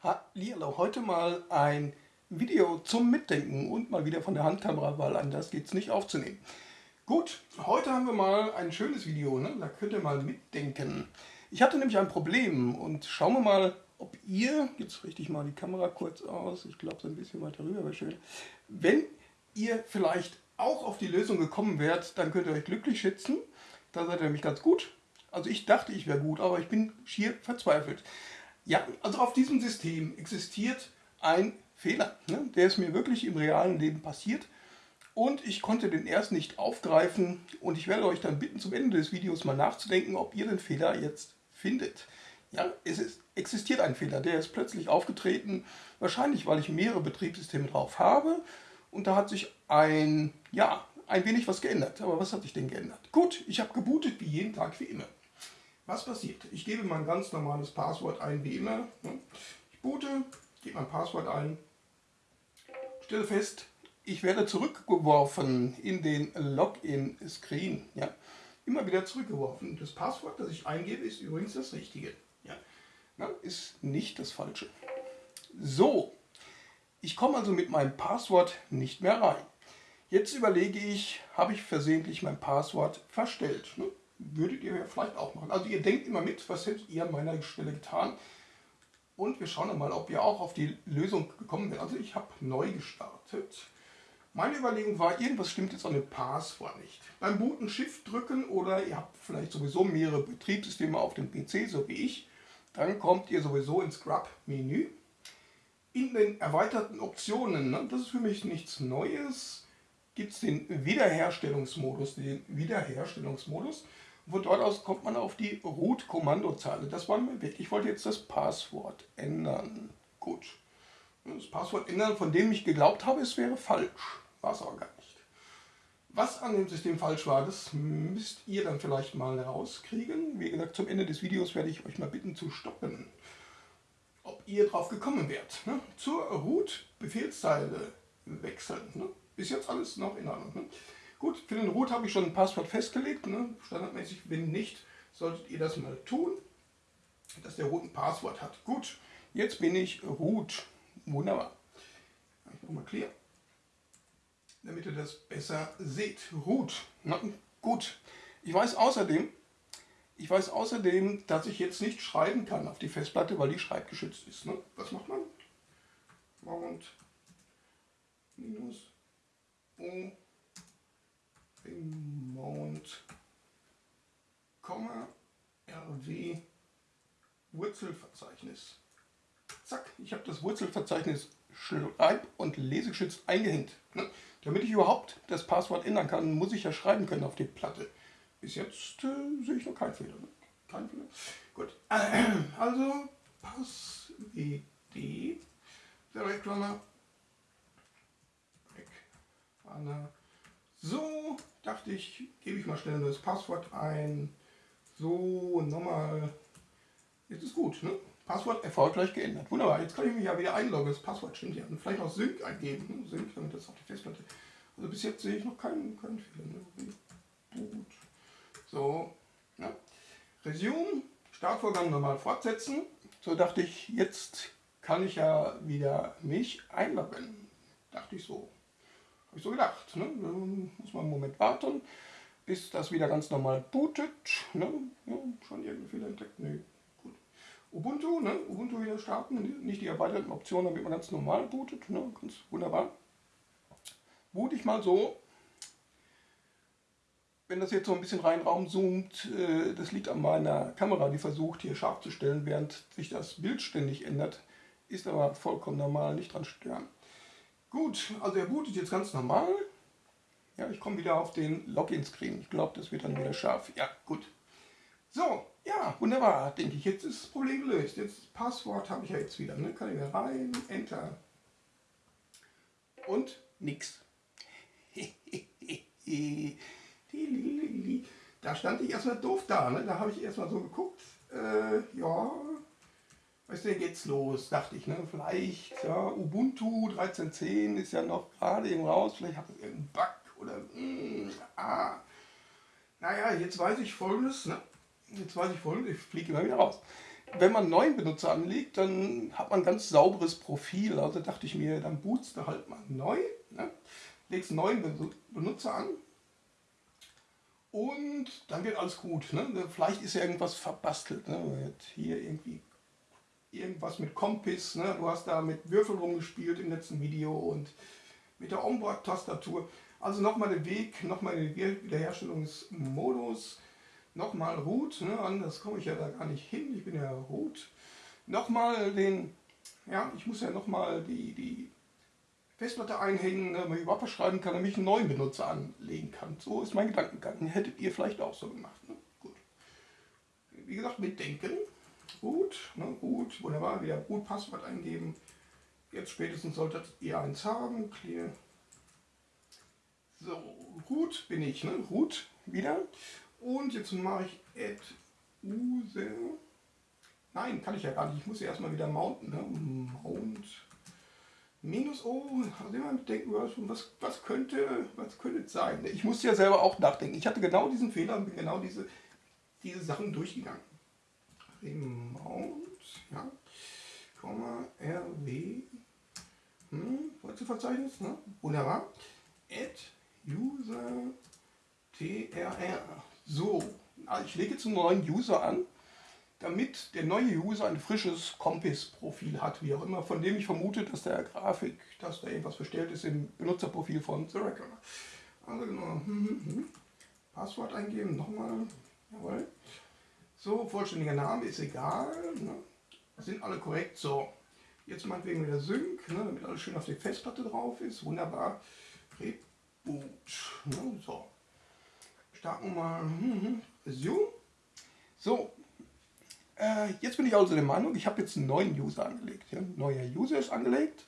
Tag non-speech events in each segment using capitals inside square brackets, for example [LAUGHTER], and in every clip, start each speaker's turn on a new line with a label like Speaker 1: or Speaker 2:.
Speaker 1: Hallihallo, heute mal ein Video zum Mitdenken und mal wieder von der Handkamera, weil anders geht es nicht aufzunehmen. Gut, heute haben wir mal ein schönes Video, ne? da könnt ihr mal mitdenken. Ich hatte nämlich ein Problem und schauen wir mal, ob ihr, jetzt richte ich mal die Kamera kurz aus, ich glaube so ein bisschen weiter rüber wäre schön, wenn ihr vielleicht auch auf die Lösung gekommen wärt, dann könnt ihr euch glücklich schätzen, da seid ihr nämlich ganz gut. Also ich dachte, ich wäre gut, aber ich bin schier verzweifelt. Ja, also auf diesem System existiert ein Fehler. Ne? Der ist mir wirklich im realen Leben passiert und ich konnte den erst nicht aufgreifen und ich werde euch dann bitten, zum Ende des Videos mal nachzudenken, ob ihr den Fehler jetzt findet. Ja, es ist, existiert ein Fehler, der ist plötzlich aufgetreten, wahrscheinlich weil ich mehrere Betriebssysteme drauf habe und da hat sich ein, ja, ein wenig was geändert. Aber was hat sich denn geändert? Gut, ich habe gebootet wie jeden Tag wie immer. Was passiert? Ich gebe mein ganz normales Passwort ein, wie immer. Ich boote, gebe mein Passwort ein, stelle fest, ich werde zurückgeworfen in den Login-Screen. Ja? Immer wieder zurückgeworfen. Das Passwort, das ich eingebe, ist übrigens das richtige. Ja? Na, ist nicht das falsche. So, ich komme also mit meinem Passwort nicht mehr rein. Jetzt überlege ich, habe ich versehentlich mein Passwort verstellt. Ne? Würdet ihr vielleicht auch machen. Also ihr denkt immer mit, was hättet ihr an meiner Stelle getan. Und wir schauen mal, ob ihr auch auf die Lösung gekommen wärt. Also ich habe neu gestartet. Meine Überlegung war, irgendwas stimmt jetzt an dem Passwort nicht. Beim Booten Shift drücken oder ihr habt vielleicht sowieso mehrere Betriebssysteme auf dem PC, so wie ich. Dann kommt ihr sowieso ins Scrub-Menü. In den erweiterten Optionen, ne, das ist für mich nichts Neues, gibt es den Wiederherstellungsmodus. Den Wiederherstellungsmodus. Von dort aus kommt man auf die Root-Kommandozeile. Das war mir weg. Ich wollte jetzt das Passwort ändern. Gut. Das Passwort ändern, von dem ich geglaubt habe, es wäre falsch. War es aber gar nicht. Was an dem System falsch war, das müsst ihr dann vielleicht mal rauskriegen. Wie gesagt, zum Ende des Videos werde ich euch mal bitten zu stoppen. Ob ihr drauf gekommen wärt. Ne? Zur Root-Befehlszeile wechseln. Ne? Ist jetzt alles noch in Ordnung. Ne? Gut, für den Root habe ich schon ein Passwort festgelegt. Ne? Standardmäßig, wenn nicht, solltet ihr das mal tun, dass der Root ein Passwort hat. Gut, jetzt bin ich Root. Wunderbar. Ich nochmal clear, damit ihr das besser seht. Root. Na, gut. Ich weiß außerdem, ich weiß außerdem, dass ich jetzt nicht schreiben kann auf die Festplatte, weil die schreibgeschützt ist. Ne? Was macht man? Mount minus O Mount, RW Wurzelverzeichnis. Zack, ich habe das Wurzelverzeichnis schreib- und lesegeschützt eingehängt. Ne? Damit ich überhaupt das Passwort ändern kann, muss ich ja schreiben können auf die Platte. Bis jetzt äh, sehe ich noch keinen Fehler. Ne? Kein Fehler. Gut. [CLEARS THROAT] Also passwd Direct Runner. Runner so, dachte ich, gebe ich mal schnell das Passwort ein. So, nochmal. Jetzt ist gut, ne? Passwort erfolgreich geändert. Wunderbar, jetzt kann ich mich ja wieder einloggen. Das Passwort stimmt ja. Und vielleicht auch Sync eingeben. Ne? Sync, damit das auf die Festplatte. Also bis jetzt sehe ich noch keinen, keinen Fehler. Ne? Gut. So, ja. Resume, Startvorgang nochmal fortsetzen. So dachte ich, jetzt kann ich ja wieder mich einloggen. Dachte ich so. Habe ich so gedacht. Ne? Da muss man einen Moment warten, bis das wieder ganz normal bootet. Ne? Ja, schon irgendein Fehler entdeckt? Nee, gut. Ubuntu, ne? Ubuntu wieder starten, nicht die erweiterten Optionen, damit man ganz normal bootet. Ne? Ganz wunderbar. Boot ich mal so. Wenn das jetzt so ein bisschen rein raumzoomt, äh, das liegt an meiner Kamera, die versucht hier scharf zu stellen, während sich das Bild ständig ändert. Ist aber vollkommen normal, nicht dran stören. Gut, also er bootet jetzt ganz normal. Ja, ich komme wieder auf den Login-Screen. Ich glaube, das wird dann wieder scharf. Ja, gut. So, ja, wunderbar, denke ich. Jetzt ist das Problem gelöst. Jetzt das Passwort habe ich ja jetzt wieder. Ne? Kann ich wieder rein, Enter. Und nix. [LAUGHS] da stand ich erstmal doof da. Ne? Da habe ich erstmal so geguckt. Äh, ja, was ist denn jetzt los, dachte ich. Ne? Vielleicht, ja, Ubuntu 13.10 ist ja noch gerade eben raus, vielleicht hat es irgendeinen Bug oder, mm, ah. Naja, jetzt weiß ich folgendes, ne? jetzt weiß ich folgendes, ich fliege immer wieder raus. wenn man einen neuen Benutzer anlegt, dann hat man ein ganz sauberes Profil. Also dachte ich mir, dann bootst du halt mal neu, ne? legst einen neuen Benutzer an und dann wird alles gut. Ne? Vielleicht ist ja irgendwas verbastelt. Ne? Hier irgendwie irgendwas mit Kompis. Ne? Du hast da mit Würfel rumgespielt im letzten Video und mit der Onboard-Tastatur. Also nochmal den Weg, nochmal den Wiederherstellungsmodus, nochmal Root, ne? anders komme ich ja da gar nicht hin, ich bin ja Root. Nochmal den, ja, ich muss ja nochmal die, die Festplatte einhängen, damit ich überhaupt schreiben kann, damit ich einen neuen Benutzer anlegen kann. So ist mein Gedankengang. Hättet ihr vielleicht auch so gemacht. Ne? Gut. Wie gesagt, mitdenken. Gut, ne? gut, wunderbar. Wieder gut Passwort eingeben. Jetzt spätestens solltet ihr eins haben. Clear. So, gut bin ich, ne? Gut, wieder. Und jetzt mache ich add user. Nein, kann ich ja gar nicht. Ich muss ja erstmal wieder mounten. Ne? Mount. Minus O, also immer denken, was, was, könnte, was könnte sein? Ich musste ja selber auch nachdenken. Ich hatte genau diesen Fehler und bin genau diese, diese Sachen durchgegangen. Remount, ja, Komma, RW, hm, Wurzelverzeichnis, ne? wunderbar. Add User TRR. So, ich lege jetzt einen neuen User an, damit der neue User ein frisches Compass-Profil hat, wie auch immer, von dem ich vermute, dass der Grafik, dass da irgendwas bestellt ist im Benutzerprofil von The Reckoner. Also genau, hm, hm, hm. Passwort eingeben, nochmal, jawohl. So, vollständiger Name ist egal, ne? sind alle korrekt. So, jetzt meinetwegen wieder Sync, ne? damit alles schön auf der Festplatte drauf ist, wunderbar. Reboot, ne? so. Starten wir mal, hm, hm. Version. So, äh, jetzt bin ich also der Meinung, ich habe jetzt einen neuen User angelegt. Ja? Neuer User ist angelegt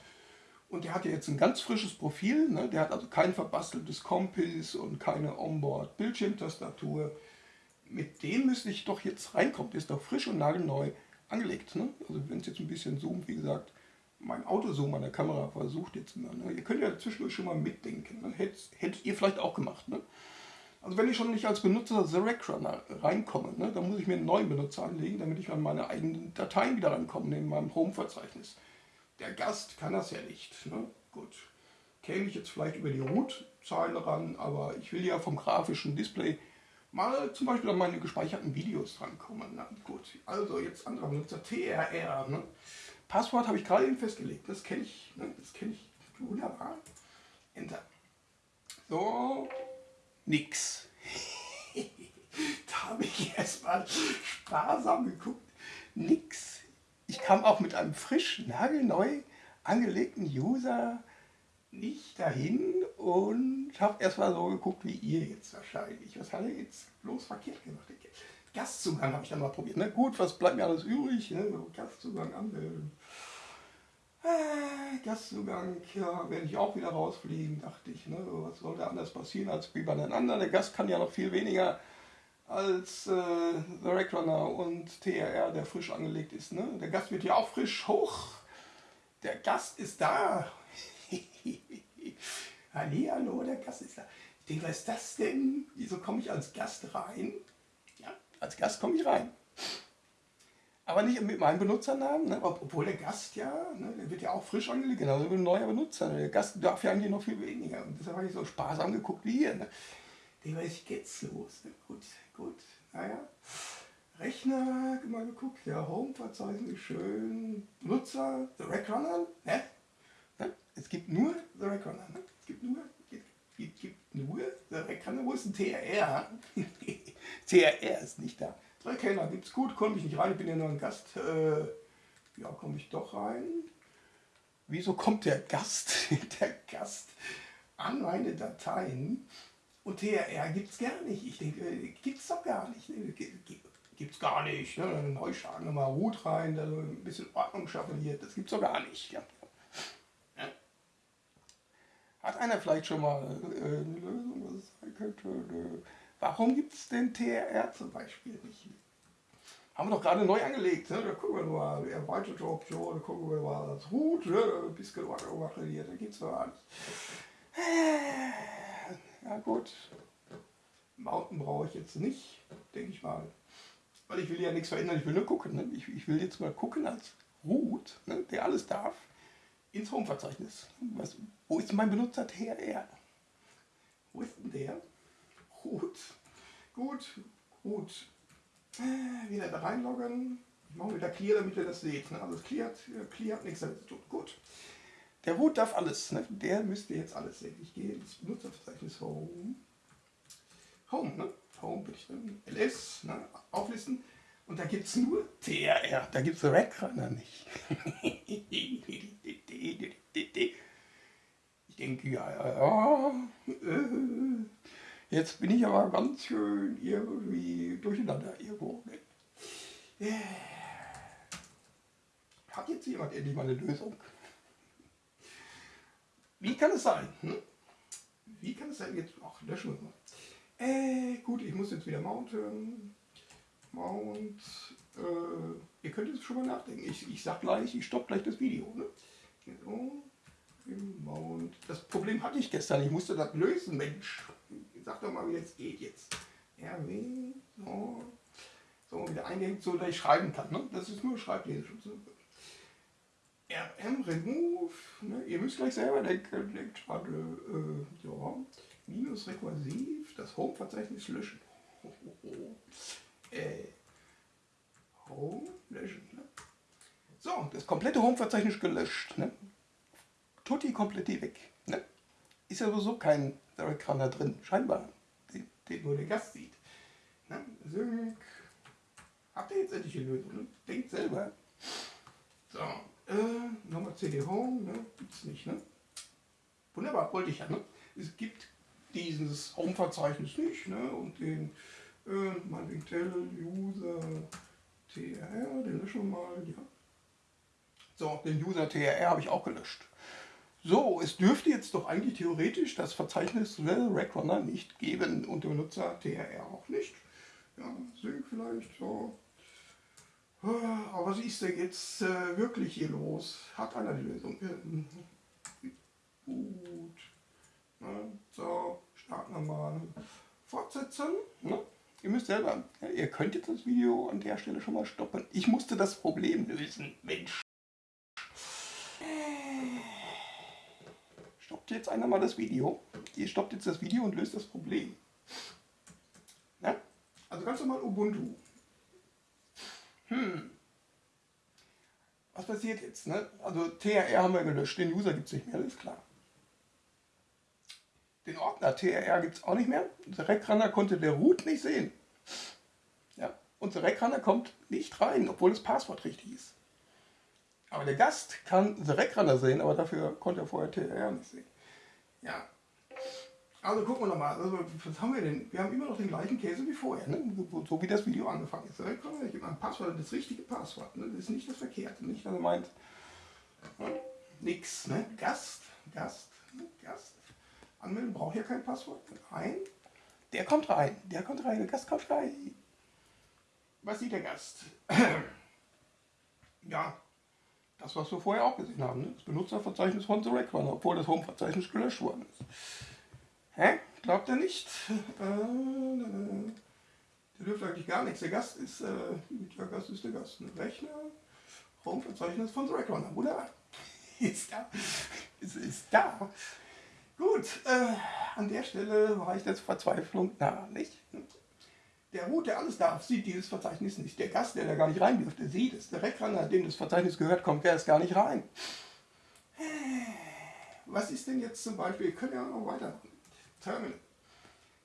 Speaker 1: und der hat ja jetzt ein ganz frisches Profil. Ne? Der hat also kein verbasteltes Compass und keine Onboard-Bildschirmtastatur. Mit dem müsste ich doch jetzt reinkommen. Der ist doch frisch und nagelneu angelegt. Ne? Also wenn es jetzt ein bisschen zoomt, wie gesagt, mein Autozoom an der Kamera versucht jetzt immer. Ne? Ihr könnt ja zwischendurch schon mal mitdenken. Ne? Hättet, hättet ihr vielleicht auch gemacht. Ne? Also wenn ich schon nicht als Benutzer Runner reinkomme, ne, dann muss ich mir einen neuen Benutzer anlegen, damit ich an meine eigenen Dateien wieder rankomme in meinem Home-Verzeichnis. Der Gast kann das ja nicht. Ne? Gut, käme ich jetzt vielleicht über die Root-Zeile ran, aber ich will ja vom grafischen Display mal zum Beispiel an meine gespeicherten Videos rankommen. Na gut, also jetzt anderer Benutzer, TRR. Ne? Passwort habe ich gerade eben festgelegt, das kenne ich, ne? das kenne ich wunderbar. Enter. So, nix. [LAUGHS] da habe ich erstmal sparsam geguckt. Nix. Ich kam auch mit einem frisch, nagelneu angelegten User nicht dahin und habe erstmal so geguckt wie ihr jetzt wahrscheinlich. Was hat er jetzt bloß verkehrt gemacht? Gastzugang habe ich dann mal probiert. Na gut, was bleibt mir alles übrig? Ne? Gastzugang anmelden. Äh, Gastzugang, ja, werde ich auch wieder rausfliegen, dachte ich. Ne? Was soll da anders passieren als wie bei den anderen? Der Gast kann ja noch viel weniger als äh, The Rackrunner und TRR, der frisch angelegt ist. Ne? Der Gast wird ja auch frisch hoch. Der Gast ist da. Hallo, der Gast ist da. Ich denke, was ist das denn? Wieso komme ich als Gast rein? Ja, als Gast komme ich rein. Aber nicht mit meinem Benutzernamen, ne? obwohl der Gast ja, ne, der wird ja auch frisch angelegt, genauso wie ein neuer Benutzer. Der Gast darf ja eigentlich noch viel weniger. Und deshalb habe ich so sparsam geguckt wie hier. Ne? Den weiß ich jetzt los. Ne? Gut, gut, naja. Rechner, mal geguckt, ja, Home-Verzeichnis, schön. Benutzer, The Rackrunner, ne? ne? Es gibt nur The Rackrunner, ne? Es gibt nur, gibt, gibt, gibt nur The Rackrunner, wo ist ein TRR? TRR [LAUGHS] ist nicht da. Drei Kellner gibt's gut, komme ich nicht rein, ich bin ja nur ein Gast. Äh, ja, komme ich doch rein. Wieso kommt der Gast, [LAUGHS] der Gast an meine Dateien und TRR gibt es gar nicht? Ich denke, äh, gibt es doch gar nicht. Ne? Gibt es gar nicht. Ne? Neu starten, nochmal Hut rein, da ein bisschen Ordnung schaffen hier, das gibt es doch gar nicht. Ja. Hat einer vielleicht schon mal äh, eine Lösung, was es sein könnte? Warum gibt es denn TRR zum Beispiel nicht? Haben wir doch gerade neu angelegt. Ne? Da gucken wir mal, erweiterte Option, da gucken wir mal das Root, ne? ein bisschen machen hier, da geht es doch nicht. Ja gut, Mountain brauche ich jetzt nicht, denke ich mal. Weil ich will ja nichts verändern, ich will nur gucken. Ne? Ich, ich, will jetzt mal gucken als Root, ne? der alles darf, ins Home-Verzeichnis. Wo ist mein Benutzer TR? Wo ist denn der? Gut, gut. Äh, wieder da reinloggen. Ich mache wieder Clear, damit ihr das seht. Ne? Also es cleart, clear hat nichts damit zu tun. Gut. Der Root darf alles. Ne? Der müsste jetzt alles sehen. Ich gehe ins Benutzerverzeichnis Home. Home, ne? Home bin ich drin. LS, ne? auflisten. Und da gibt es nur TRR. Da gibt es Rackrunner nicht. [LAUGHS] ich denke, ja, ja, ja. Äh, jetzt bin ich aber ganz schön irgendwie durcheinander irgendwo. Äh, hat jetzt jemand endlich mal eine Lösung? Wie kann es sein? Hm? Wie kann es sein? Jetzt, ach, löschen wir mal. Äh, gut, ich muss jetzt wieder mounten. Mount. Äh, ihr könnt jetzt schon mal nachdenken. Ich, ich sag gleich, ich stoppe gleich das Video. Ne? So, Mount. Das Problem hatte ich gestern. Ich musste das lösen, Mensch. Sag doch mal, wie das geht jetzt. RW. So. So, wieder eingehängt, so dass ich schreiben kann. Ne? Das ist nur Schreiblese. RM Remove, ne? ihr müsst gleich selber denken, äh, ja, minus rekursiv, das Home-Verzeichnis löschen. Oh, oh, oh. Äh, Home löschen. Ne? So, das komplette Home-Verzeichnis gelöscht. Ne? Tutti kompletti weg. Ne? Ist ja sowieso kein Direct Runner drin, scheinbar, den, den nur der Gast sieht. Ne? Sync. Habt ihr jetzt endlich die Lösung? Ne? Denkt selber. So, äh, nochmal CD Home, ne? es nicht, ne? Wunderbar, wollte ich ja, ne? Es gibt dieses Home-Verzeichnis nicht, ne? Und den, äh, meinetwegen Tell User TR, den löschen wir mal, ja. So, den User TR habe ich auch gelöscht. So, es dürfte jetzt doch eigentlich theoretisch das Verzeichnis Rackrunner nicht geben und der Benutzer TR auch nicht. Ja, Sync vielleicht, so. Aber was ist denn jetzt äh, wirklich hier los? Hat einer die Lösung? Gut. Ne? So, starten wir mal. Fortsetzen. Ne? Ihr müsst selber, ja, ihr könnt jetzt das Video an der Stelle schon mal stoppen. Ich musste das Problem lösen. Mensch. Stoppt jetzt einer mal das Video. Ihr stoppt jetzt das Video und löst das Problem. Ja? Also ganz normal Ubuntu. Hm. Was passiert jetzt? Ne? Also TRR haben wir gelöscht, den User gibt es nicht mehr, ist klar. Den Ordner TRR gibt es auch nicht mehr. Unser Reckrunner konnte der Root nicht sehen. Ja, unser Reckrunner kommt nicht rein, obwohl das Passwort richtig ist. Aber der Gast kann The Reckrunner sehen, aber dafür konnte er vorher TRR nicht sehen. Ja, also gucken wir nochmal, also, was haben wir denn? Wir haben immer noch den gleichen Käse wie vorher, ne? so wie das Video angefangen ist. Ich gebe ein Passwort, das richtige Passwort, ne? das ist nicht das verkehrte, nicht, dass er meint, ne? nix, ne? Gast, Gast? Gast. Anmelden braucht ja kein Passwort, rein. Der kommt rein, der kommt rein, der Gast kommt rein. Was sieht der Gast? [CLEARS THROAT] ja, das, was wir vorher auch gesehen haben, ne? das Benutzerverzeichnis von The Rackrunner, obwohl das Home-Verzeichnis gelöscht worden ist. Hä? Glaubt er nicht? [LAUGHS] Äh, der dürfte eigentlich gar nichts. Der Gast ist, äh, der Gast ist der Gast. Ein Rechner, Raumverzeichnis von Drackrunner. Wunderbar. [LAUGHS] Ist da. Ist, ist da. Gut, äh, an der Stelle ich jetzt Verzweiflung nah, nicht? Der Root, der alles darf, sieht dieses Verzeichnis nicht. Der Gast, der da gar nicht rein dürfte, sieht es. Der Reckrunner, dem das Verzeichnis gehört, kommt erst gar nicht rein. Was ist denn jetzt zum Beispiel, wir können ja noch weitermachen. Terminal.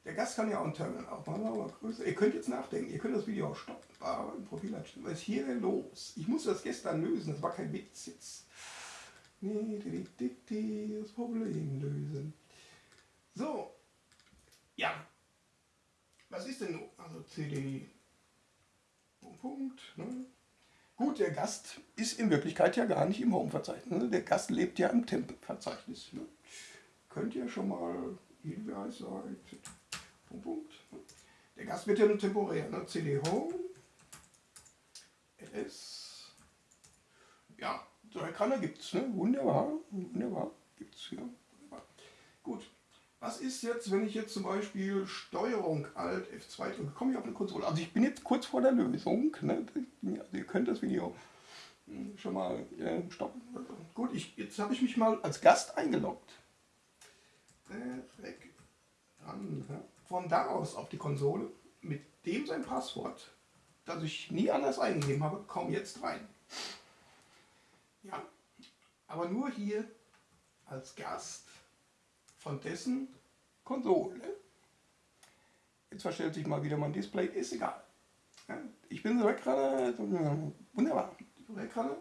Speaker 1: Der Gast kann ja auch ein Terminal aufmachen, aber größer. Ihr könnt jetzt nachdenken, ihr könnt das Video auch stoppen, aber im Profil einstellen. Was ist hier denn los? Ich musste das gestern lösen, das war kein Witz jetzt. Das Problem lösen. So. Ja. Was ist denn nun? Also CD. Punkt. Ne? Gut, der Gast ist in Wirklichkeit ja gar nicht im Home-Verzeichnis. Ne? Der Gast lebt ja im Temp-Verzeichnis. Ne? Könnt ihr schon mal Hinweis sagt, Punkt, Punkt. Der Gast wird ja nur temporär, ne? CD Home, LS, ja, so Ekraner gibt es, ne? wunderbar, wunderbar, gibt es hier, wunderbar. Gut, Was ist jetzt, wenn ich jetzt zum Beispiel Steuerung Alt F2 drücke? Komme ich auf eine Konsole? Also ich bin jetzt kurz vor der Lösung. Ne? Also ihr könnt das Video hm, schon mal äh, stoppen. Gut, ich, jetzt habe ich mich mal als Gast eingeloggt. Ja. Von da aus auf die Konsole mit dem sein Passwort, das ich nie anders eingegeben habe, komm jetzt rein. Ja, aber nur hier als Gast von dessen Konsole. Jetzt verstellt sich mal wieder mein Display, ist egal. Ich bin direkt gerade, wunderbar, direkt gerade.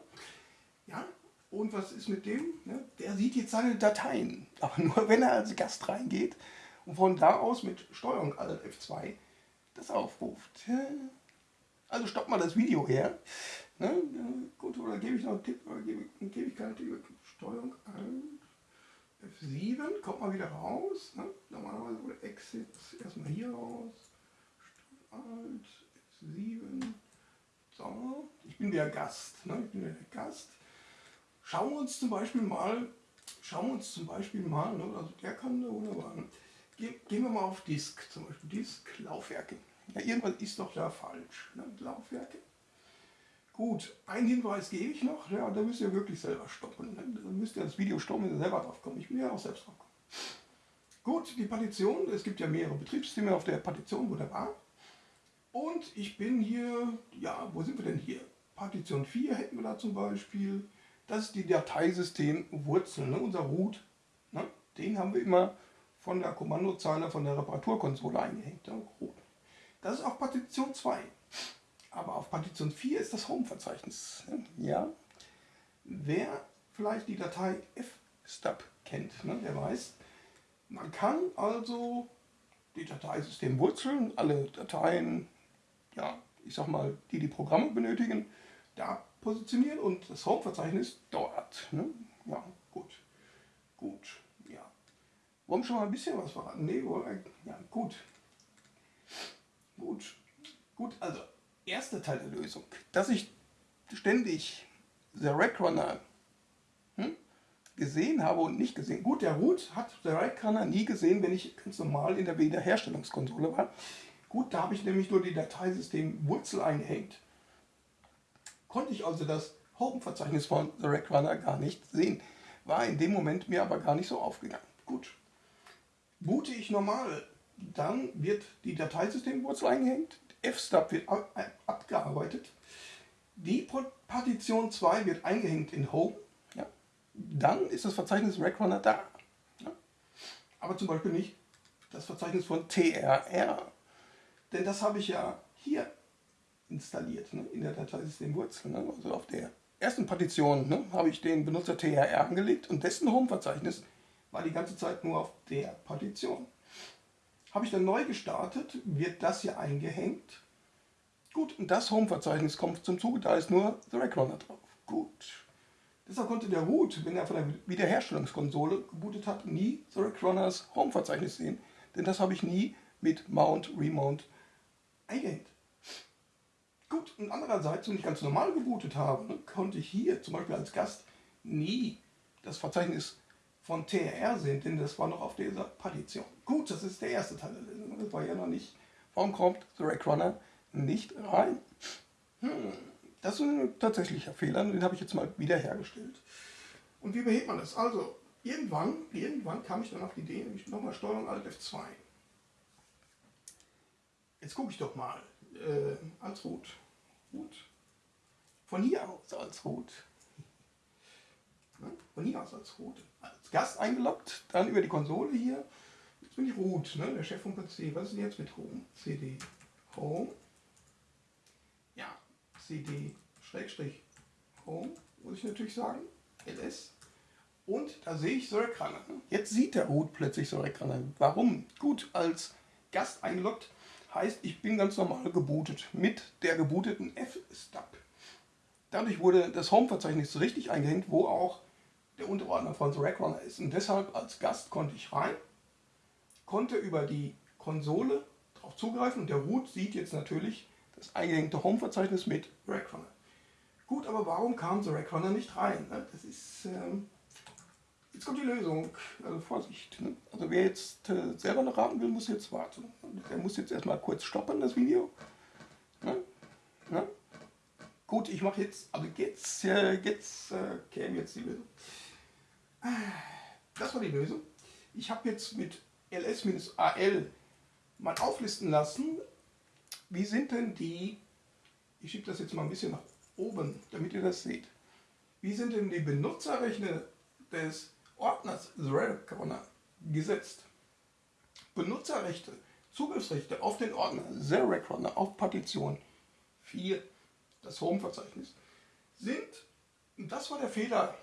Speaker 1: Ja, und was ist mit dem? Ne? Der sieht jetzt seine Dateien, aber nur wenn er als Gast reingeht und von da aus mit Steuerung Alt F2 das aufruft. Also stopp mal das Video her. Ne? Gut, oder gebe ich noch einen Tipp, oder gebe, gebe ich keinen Tipp. Steuerung Alt F7, kommt mal wieder raus. Ne? Normalerweise wurde Exit erstmal hier raus. Alt F7. So, ich bin der Gast. Ne? Ich bin der Gast. Schauen wir uns zum Beispiel mal, schauen wir uns zum Beispiel mal, ne? also der kann da wunderbar. Ne? Ge gehen wir mal auf Disk, zum Beispiel Disk, Laufwerke. Ja, irgendwas ist doch da falsch. Ne? Laufwerke. Gut, ein Hinweis gebe ich noch, ja, da müsst ihr wirklich selber stoppen. Ne? Da müsst ihr das Video stoppen, wenn ihr selber drauf kommt. Ich bin ja auch selbst drauf gekommen. Gut, die Partition, es gibt ja mehrere Betriebssysteme auf der Partition, wunderbar. Und ich bin hier, ja, wo sind wir denn hier? Partition 4 hätten wir da zum Beispiel. Das ist die Dateisystemwurzel, ne? unser Root. Ne? Den haben wir immer von der Kommandozeile von der Reparaturkonsole eingehängt. Ne? Das ist auf Partition 2. Aber auf Partition 4 ist das Home-Verzeichnis. Ja. Wer vielleicht die Datei fstub kennt, ne, der weiß, man kann also die Dateisystemwurzeln, alle Dateien, ja, ich sag mal, die die Programme benötigen, da positionieren und das Home-Verzeichnis dort. Ne? Ja, gut. Gut, ja. Wollen wir schon mal ein bisschen was verraten? Nee, ja, gut. Gut. Gut, also erste Teil der Lösung, dass ich ständig The Rack Runner hm, gesehen habe und nicht gesehen. Gut, der Root hat The Rack Runner nie gesehen, wenn ich ganz normal in der Wiederherstellungskonsole war. Gut, da habe ich nämlich nur die Dateisystem Wurzel eingehängt. Konnte ich also das Home-Verzeichnis von The Rack Runner gar nicht sehen. War in dem Moment mir aber gar nicht so aufgegangen. Gut. Boote ich normal, dann wird die Dateisystemwurzel eingehängt, fstub wird abgearbeitet. Die Partition 2 wird eingehängt in Home. Ja. Dann ist das Verzeichnis Rackrunner da. Ja. Aber zum Beispiel nicht das Verzeichnis von TRR. Denn das habe ich ja hier installiert, ne, in der Dateisystemwurzel. Ne. Also auf der ersten Partition ne, habe ich den Benutzer TRR angelegt und dessen Home-Verzeichnis war die ganze Zeit nur auf der Partition. Habe ich dann neu gestartet, wird das hier eingehängt. Gut, und das Home-Verzeichnis kommt zum Zuge, da ist nur The Rackrunner drauf. Gut. Deshalb konnte der Root, wenn er von der Wiederherstellungskonsole gebootet hat, nie The Rackrunners Home-Verzeichnis sehen, denn das habe ich nie mit Mount, Remount eingehängt. Gut, und andererseits, wenn ich ganz normal gebootet habe, konnte ich hier zum Beispiel als Gast nie das Verzeichnis von TR sind, denn das war noch auf dieser Partition. Gut, das ist der erste Teil der Lösung. Das war ja noch nicht. Warum kommt The Rack Runner nicht rein? Hm, das ist ein tatsächlicher Fehler, den habe ich jetzt mal wiederhergestellt. Und wie behebt man das? Also, irgendwann, irgendwann kam ich dann auf die Idee, nämlich nochmal Steuerung Alt F2. Jetzt gucke ich doch mal. Äh, als Root. Root. Von hier aus als Root. Von hier aus als Root als Gast eingeloggt, dann über die Konsole hier. Jetzt bin ich root, ne? der Chef vom PC. Was ist denn jetzt mit Home? CD Home. Ja, CD Schrägstrich Home, muss ich natürlich sagen. LS. Und da sehe ich Sorekrana. Jetzt sieht der Root plötzlich Sorekrana. Warum? Gut, als Gast eingeloggt heißt, ich bin ganz normal gebootet mit der gebooteten F-Stub. Dadurch wurde das Home-Verzeichnis richtig eingehängt, wo auch der Unterordner von The Rackrunner ist. Und deshalb als Gast konnte ich rein, konnte über die Konsole darauf zugreifen und der Root sieht jetzt natürlich das eingehängte Home-Verzeichnis mit Rackrunner. Gut, aber warum kam The Rackrunner nicht rein? Ne? Das ist, ähm, Jetzt kommt die Lösung. Also Vorsicht. Ne? Also wer jetzt äh, selber noch raten will, muss jetzt warten. Der muss jetzt erstmal kurz stoppen, das Video. Ne? Ne? Gut, ich mache jetzt, also jetzt, äh, jetzt äh, käme jetzt die Lösung. Das war die Lösung. Ich habe jetzt mit ls-al mal auflisten lassen, wie sind denn die, ich schiebe das jetzt mal ein bisschen nach oben, damit ihr das seht. Wie sind denn die Benutzerrechte des Ordners TheReckoner gesetzt? Benutzerrechte, Zugriffsrechte auf den Ordner TheReckoner auf Partition 4, das Home-Verzeichnis, sind, und das war der Fehler,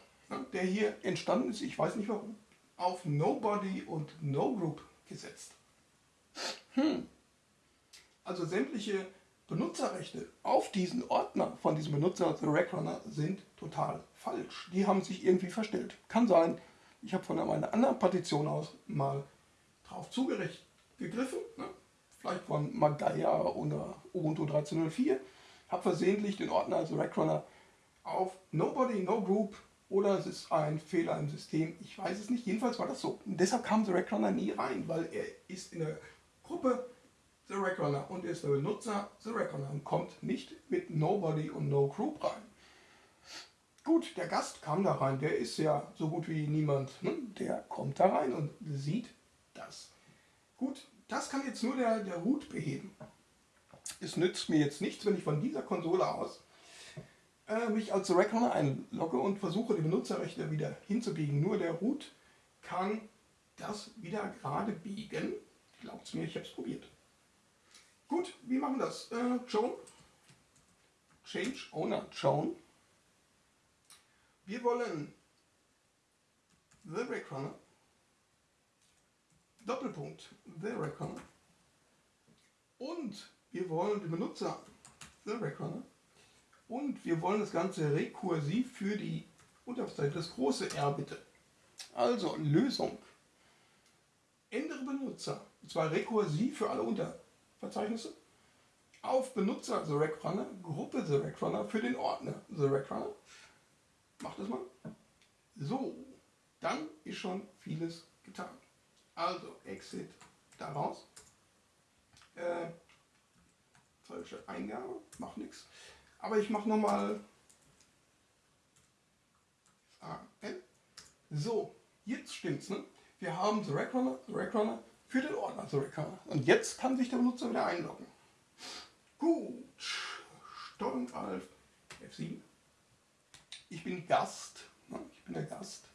Speaker 1: der hier entstanden ist, ich weiß nicht warum, auf Nobody und No Group gesetzt. Hm. Also sämtliche Benutzerrechte auf diesen Ordner von diesem Benutzer The Rackrunner sind total falsch. Die haben sich irgendwie verstellt. Kann sein, ich habe von meiner anderen Partition aus mal drauf zugegriffen, ne? vielleicht von Magaya oder Ubuntu 13.04, habe versehentlich den Ordner The Rackrunner auf Nobody, No Group oder es ist ein Fehler im System, ich weiß es nicht, jedenfalls war das so. Und deshalb kam The Rackrunner nie rein, weil er ist in der Gruppe The Rackrunner und ist der Benutzer The Rackrunner und kommt nicht mit Nobody und No Group rein. Gut, der Gast kam da rein, der ist ja so gut wie niemand, ne? der kommt da rein und sieht das. Gut, das kann jetzt nur der, der Root beheben. Es nützt mir jetzt nichts, wenn ich von dieser Konsole aus äh, mich als Rackrunner einlogge und versuche die Benutzerrechte wieder hinzubiegen. Nur der Root kann das wieder gerade biegen. Glaubt mir, ich habe es probiert. Gut, wie machen das? Äh, Joan. Change Owner Joan. Wir wollen The Rackrunner. Doppelpunkt The Rackrunner. Und wir wollen den Benutzer The Rackrunner und wir wollen das Ganze rekursiv für die Unterseite, das große R bitte. Also Lösung. Ändere Benutzer, und zwar rekursiv für alle Unterverzeichnisse, auf Benutzer The Rack Runner, Gruppe The Rack Runner für den Ordner The Rack Runner. Mach das mal. So, dann ist schon vieles getan. Also Exit daraus. Äh, falsche Eingabe, macht nichts. Aber ich mache nochmal So, jetzt stimmt's. Ne? Wir haben The Rackrunner, The Rackrunner für den Ordner The Rackrunner. Und jetzt kann sich der Benutzer wieder einloggen. Gut, Steuerung Alt F7. Ich bin Gast. Ne? Ich bin der Gast.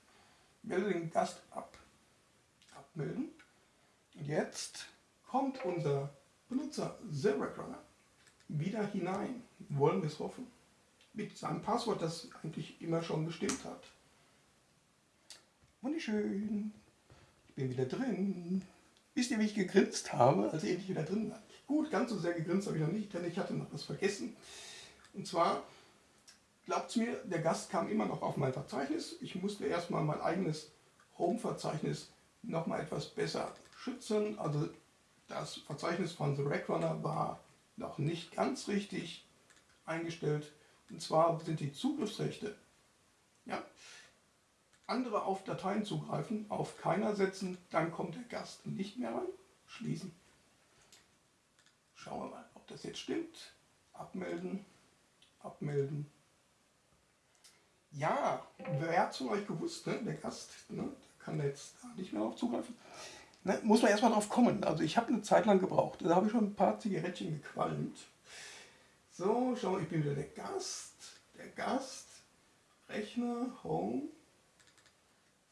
Speaker 1: Melde den Gast ab. Abmelden. Und jetzt kommt unser Benutzer The Rackrunner wieder hinein, wollen wir es hoffen, mit seinem Passwort, das eigentlich immer schon bestimmt hat. Wunderschön, ich bin wieder drin. Wisst ihr, wie ich gegrinst habe, als ich endlich wieder drin war? Gut, ganz so sehr gegrinst habe ich noch nicht, denn ich hatte noch was vergessen. Und zwar, glaubt mir, der Gast kam immer noch auf mein Verzeichnis. Ich musste erstmal mein eigenes Home-Verzeichnis nochmal etwas besser schützen. Also das Verzeichnis von The Rackrunner war noch nicht ganz richtig eingestellt. Und zwar sind die Zugriffsrechte. Ja, andere auf Dateien zugreifen, auf keiner setzen, dann kommt der Gast nicht mehr rein. Schließen. Schauen wir mal, ob das jetzt stimmt. Abmelden, abmelden. Ja, wer hat von euch gewusst, ne? der Gast, ne? der kann jetzt nicht mehr auf zugreifen ne, muss man erstmal drauf kommen. Also ich habe eine Zeit lang gebraucht. Da habe ich schon ein paar Zigarettchen gequalmt. So, schau, ich bin wieder der Gast. Der Gast, Rechner, Home,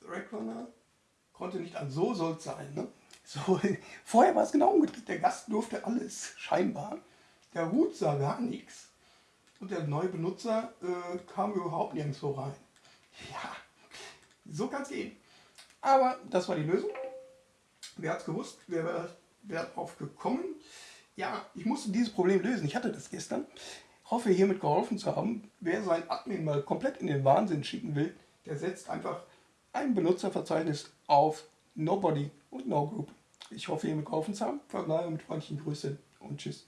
Speaker 1: The Reckoner. Konnte nicht an, so soll es sein. Ne? So, [LAUGHS] vorher war es genau umgedreht. Der Gast durfte alles, scheinbar. Der Hut sah gar nichts. Und der neue Benutzer äh, kam überhaupt nirgendwo rein. Ja, so kann es gehen. Aber das war die Lösung. Wer hat es gewusst? Wer wäre darauf gekommen? Ja, ich musste dieses Problem lösen. Ich hatte das gestern. Hoffe hiermit geholfen zu haben. Wer sein Admin mal komplett in den Wahnsinn schicken will, der setzt einfach ein Benutzerverzeichnis auf Nobody und No Group. Ich hoffe hiermit geholfen zu haben. Verbleibe mit freundlichen Grüßen und Tschüss.